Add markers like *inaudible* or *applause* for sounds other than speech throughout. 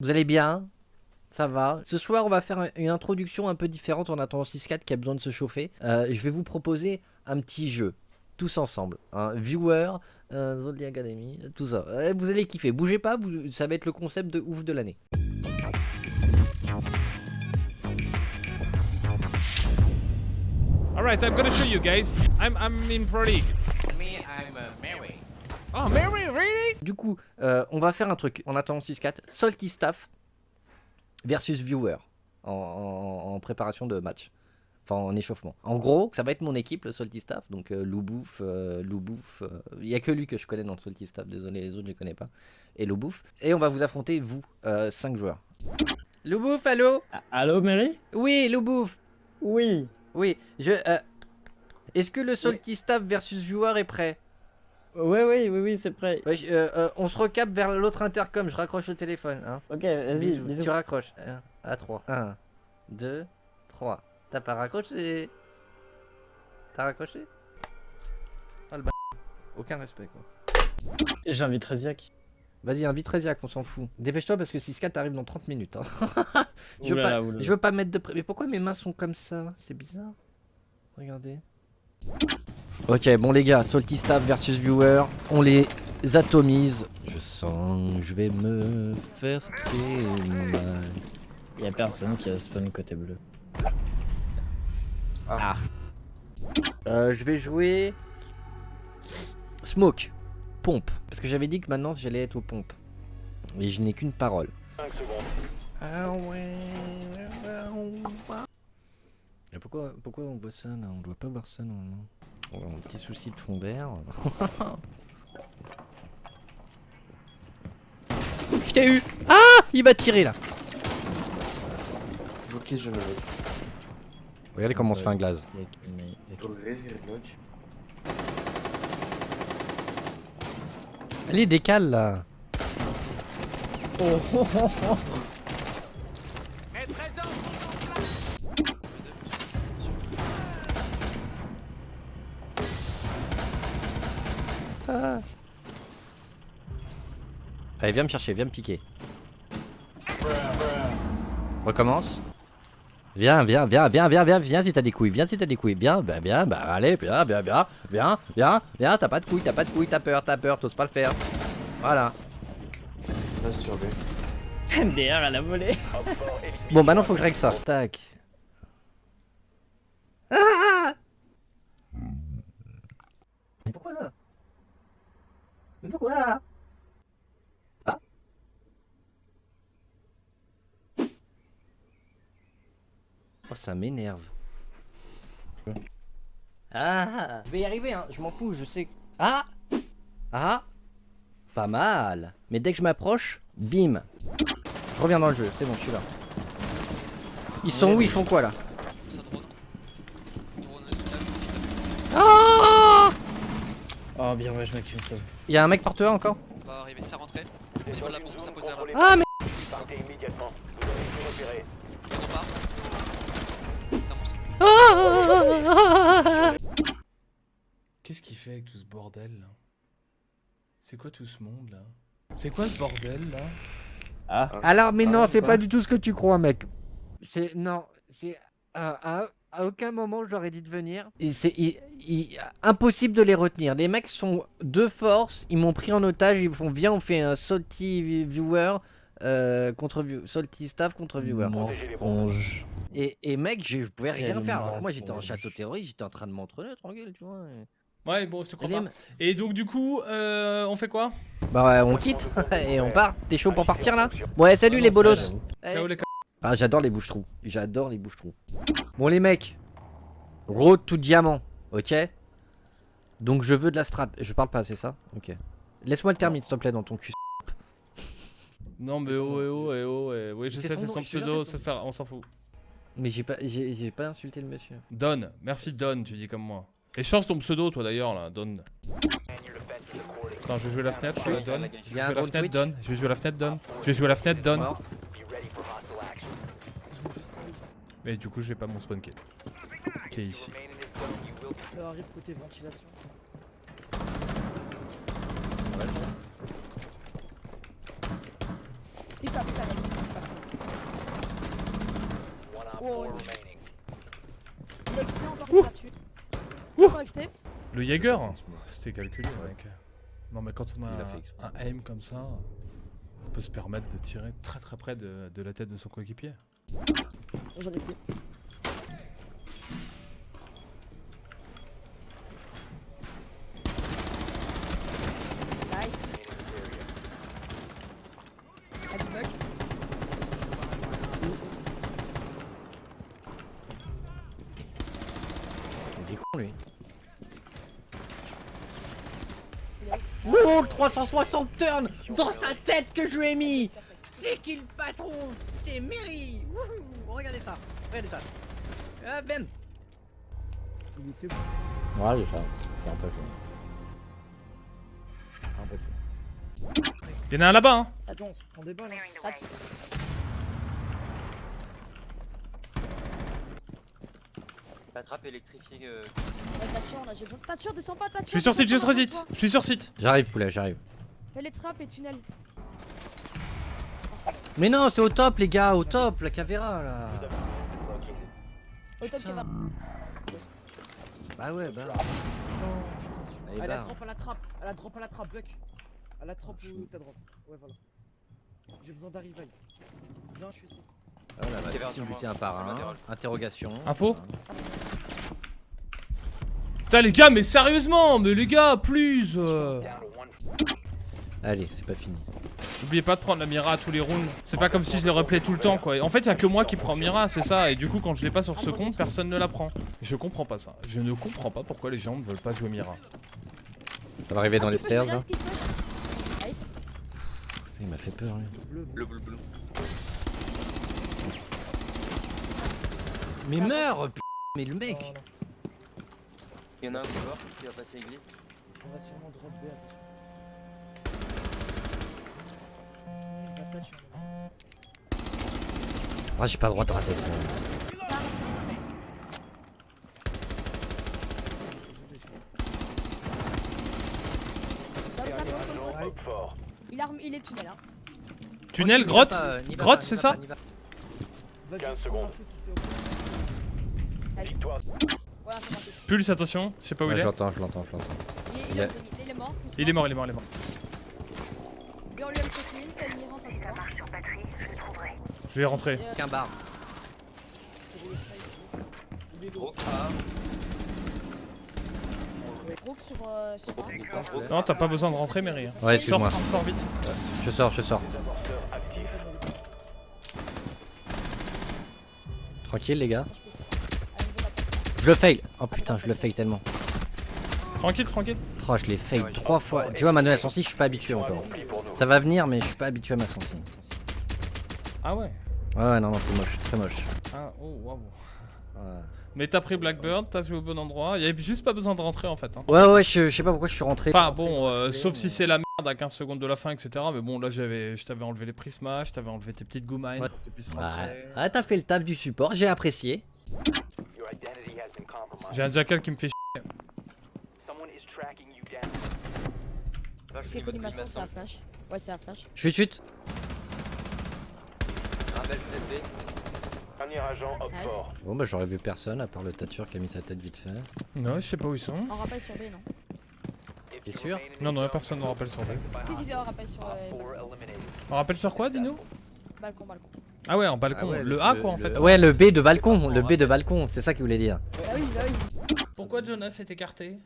Vous allez bien? Ça va? Ce soir, on va faire une introduction un peu différente en attendant 6-4 qui a besoin de se chauffer. Euh, je vais vous proposer un petit jeu, tous ensemble. Un viewer, un Zodiac Academy, tout ça. Euh, vous allez kiffer. Bougez pas, ça va être le concept de ouf de l'année. Alright, I'm gonna show you guys. I'm, I'm in Pro League. Me, I'm uh, Mary. Oh, Mary, really? Du coup, euh, on va faire un truc en attendant 6-4. Salty Staff versus Viewer en, préparation de match. Enfin, en échauffement. En gros, ça va être mon équipe, le Salty Staff. Donc, euh, Loubouf, euh, Loubouf. Il n'y a que lui que je connais dans le Salty Staff. Désolé, les autres, je ne connais pas. Et Loubouf. Et on va vous affronter, vous, 5 joueurs. Loubouf, allô? Allô, Mary? Oui, Loubouf. Oui. Oui, je... Est-ce que le Salty Staff versus Viewer est prêt? Oui, oui, oui, oui, c'est prêt. Euh, euh, on se recap vers l'autre intercom, je raccroche le téléphone. Hein. Ok, vas-y, Tu raccroches. 1 à 3. 1, 2, 3. T'as pas raccroché? T'as raccroché? Ah le b... Aucun respect quoi. J'invite Reziak. Vas-y, invite Reziak, on s'en fout. Dépêche-toi parce que 6 t'arrive dans 30 minutes. Hein. *laughs* je, veux pas, je veux pas mettre de... Mais pourquoi mes mains sont comme ça? C'est bizarre. Regardez. Ok, bon les gars, Salty Staff versus Viewer, on les atomise. Je sens que je vais me faire mal. Y'a personne qui a spawn côté bleu. Ah. Euh, je vais jouer... Smoke. Pompe. Parce que j'avais dit que maintenant j'allais être aux pompes. Et je n'ai qu'une parole. Ah ouais... Et pourquoi, pourquoi on voit ça là? On doit pas voir ça normalement. Oh, un petit souci de fond d'air. Je *laughs* t'ai eu Ah Il va tirer là Ok, je le Regardez comment on se fait un glace. Allez, décale là *laughs* oh. Allez, viens me chercher, viens me piquer. Recommence. Viens, viens, viens, viens, viens, viens, viens si t'as des couilles, viens si t'as des couilles, viens, bah, viens, bah, allez, viens, viens, viens, viens, viens, viens, t'as pas de couilles, t'as pas de couilles, t'as peur, t'as peur, t'oses pas le faire. Voilà. MDR à la volée. bon, maintenant faut que je règle ça. Tac. Ah pourquoi ça Mais pourquoi Ah ça m'énerve. Ah Je vais y arriver hein, je m'en fous, je sais... Ah Ah. Pas mal. Mais dès que je m'approche, bim. Je reviens dans le jeu, c'est bon, je suis là. Ils sont où Ils font quoi là? Oh bien ouais je mec tu me sauves. Y'a un mec par toi encore? On va arriver, ça rentrait. Au niveau de la bombe, ça posait là. Ah mais fait avec tout ce bordel là? C'est quoi tout ce monde là? C'est quoi ce bordel là? Ah Alors mais non, c'est pas du tout ce que tu crois mec. C'est non, c'est à aucun moment je leur ai dit de venir. C'est impossible de les retenir. Les mecs sont de force, ils m'ont pris en otage, ils font viens on fait un salty viewer euh, contre salty staff contre viewer. Et, et mec, je pouvais rien faire. moi j'étais en chasse aux terroristes, j'étais en train de m'entraîner tranquille, tu vois. Ouais, bon, je te crois pas. Et donc, du coup, euh, on fait quoi? Bah, ouais, on quitte *laughs* et on part. T'es chaud pour partir là? Ouais, salut les bolos. Ciao les ah, j'adore les bouches-trous. J'adore les bouches-trous. Bon, les mecs. Road tout diamant. Ok? Donc, je veux de la strat. Je parle pas, c'est ça? Ok. Laisse-moi le termine, s'il te plaît, dans ton cul. *laughs* Non, mais oh, eh oh, eh oh, eh. Oui, je sais, c'est son pseudo, ça, ça, on s'en fout. Mais j'ai pas, j'ai pas insulté le monsieur. Don, merci Don, tu dis comme moi. Et change ton pseudo, toi d'ailleurs, là, Don. Attends, je vais jouer la fenêtre, Don. Je vais jouer la fenêtre, Don. Je vais jouer la fenêtre, Don. Je vais jouer la fenêtre, Don. Mais du coup, j'ai pas mon spawn qui est, ici. Ça arrive côté ventilation. Putain, putain, Oh, ouais. Le Jaeger C'était calculé, mec. Non, mais quand on a, un aim comme ça, on peut se permettre de tirer très très près de, de la tête de son coéquipier. J'en ai plus. Nice. Ah, du bug. Il est con lui. Il est où Oh, le 360 turn dans sa tête que je lui ai mis C'est qui le patron C'est Mary Wouhou Regardez ça, regardez ça. Ah, ben Il était bon. Ouais, ça. C'est un peu chaud. Un peu chaud. Y'en a un là-bas, hein Attends, on se prend des balles. Hein. La trappe électrifiée. Euh... Ouais, on a j'ai besoin de Thatcher, descends pas Thatcher. Je suis sur site, je sur pas, site Je suis sur site J'arrive poulet, j'arrive. Fais les trappes et tunnels. Mais non, c'est au top les gars, au top, la cavéra là Au top, Putain. Bah ouais, bah. Non, putain, sûr. Allez, Elle a barre. drop à la trappe. Elle a drop à la trappe, Buck. Elle a drop où t'as drop. Ouais, voilà. J'ai besoin d'un revive. Viens, je suis ici. Ah là, bah, un par un. Interrogation. Info Putain les gars, mais sérieusement Mais les gars, plus euh. Allez, c'est pas fini. N'oubliez pas de prendre la Mira à tous les rounds. C'est pas comme si je les replay tout le temps quoi. En fait, y a que moi qui prends Mira, c'est ça. Et du coup, quand je l'ai pas sur ce compte, personne ne la prend. Je comprends pas ça. Je ne comprends pas pourquoi les gens ne veulent pas jouer Mira. Ça va arriver dans Ah, les stairs là. Nice. Il m'a fait peur lui. Bleu, bleu. Bleu, bleu, Mais meurs p- Mais le mec non. Il y en a un qui va, qui va passer église. Ça va sûrement drop B, attention. Sinon, il va hein. Ah j'ai pas le droit de rater ça. Il, a il est tunnel. Hein. Tunnel, grotte Grotte, c'est ça va pas, Pulse, attention, je sais pas où Ouais, il je est. l'entends, je l'entends, je l'entends. Il est, Il il, est, a- il est mort. Il est mort, il est mort, il est. Je vais rentrer. Euh, Qu'un bar. Euh. Non, t'as pas besoin de rentrer, Mary. Ouais, Sors, excuse-moi. sors, sors vite. Je sors, je sors. Tranquille les gars. Le fail. Oh putain, je le fail tellement. Tranquille, tranquille. Oh, je l'ai fail trois fois. Tu vois, Manuel Sansi, je suis pas habitué encore. Ça va venir, mais je suis pas habitué à ma Sansi. Ah ouais. Ouais, ouais, non, non, c'est moche, très moche. Ah, oh, waouh. Ouais, Mais t'as pris Blackbird, t'as joué au bon endroit. Il y avait juste pas besoin de rentrer en fait. Hein. ouais, ouais, je, je sais pas pourquoi je suis rentré. Enfin bon, euh, sauf si c'est la merde à 15 secondes de la fin, etc. Mais bon, là j'avais, je t'avais enlevé les prismas, je t'avais enlevé tes petites goumines Ouais. pour que tu puisses Ouais, rentrer. Ah, t'as fait le taf du support, j'ai apprécié. J'ai un jackal qui me fait chier. C'est Primason, c'est un flash. Ouais, c'est un flash. Je suis chute. Bon, bah j'aurais vu personne à part le tature qui a mis sa tête vite fait. Non, je sais pas où ils sont. On rappelle sur B, non T'es sûr Non, non, personne ne rappelle sur B. Qu'est-ce qu'il y a on rappelle sur. Euh. On rappelle sur quoi, dis-nous? Balcon, balcon. Ah ouais, en balcon. Ah ouais, le A quoi en fait. Ouais, le B de balcon, le B de balcon, c'est ça qu'il voulait dire. Oui, oui. Pourquoi Jonas est écarté?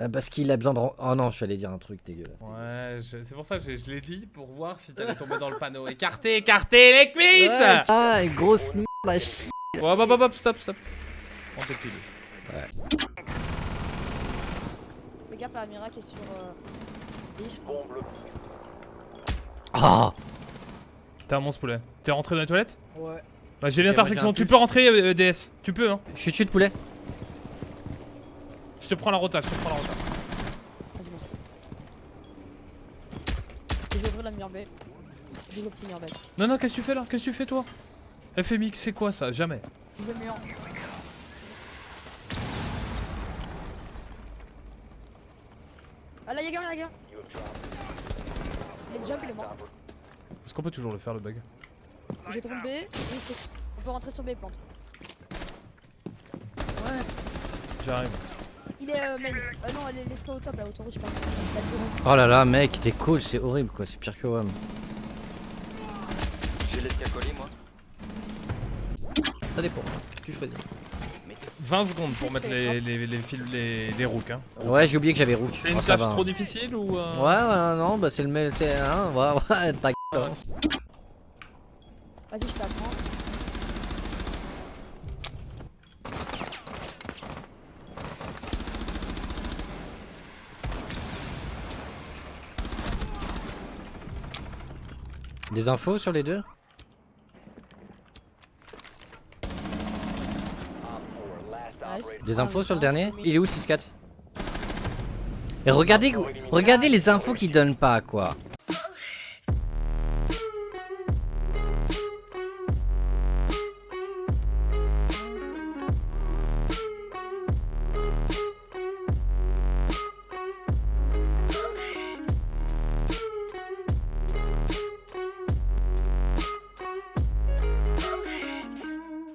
Euh, parce qu'il a besoin de. Oh non, je suis allé dire un truc dégueulasse. Ouais, je- c'est pour ça que je, je l'ai dit pour voir si t'allais tomber dans le panneau. Écarté, écarté les cuisses Ouais, ah, une grosse merde à chier. Ouais, hop, hop, hop, stop, stop. On t'épile. Fais gaffe, la Mira qui est sur. Euh... B, je crois. T'es un monstre poulet. T'es rentré dans les toilettes Ouais. Bah j'ai l'intersection, tu peux rentrer euh, DS. Tu peux hein. Je suis dessus de poulet. Je te prends la rota, je te prends la rota. Vas-y, vas-y. Je vais ouvrir la B. J'ai le petit B. Non, non, qu'est-ce que tu fais là? Qu'est-ce que tu fais toi? FMX, c'est quoi ça? Jamais. Je le mur. Ah là, Yaga, Yaga. Il est jump, il est mort. Est-ce qu'on peut toujours le faire le bug J'ai c'est- On peut rentrer sur B plante. Ouais. J'arrive. Il est euh, main. Euh, non, les, les scouts au top là, autoroute, je sais pas. Oh là là, mec, t'es cool, c'est horrible quoi, c'est pire que WAM. J'ai l'escacolis moi. Ça dépend, tu choisis. 20 secondes pour mettre les, les, les, fils- les, les rooks. Hein. Ouais, j'ai oublié que j'avais rouge. C'est une Oh, tâche va. trop difficile ou. euh, Ouais, ouais, non, bah c'est le mail, c'est. Hein, ouais, *laughs* ouais, hein. Vas-y, je t'apprends. Des infos sur les deux? Des infos sur le dernier? Il est où 6-4 Et regardez, regardez les infos qu'ils donnent pas quoi.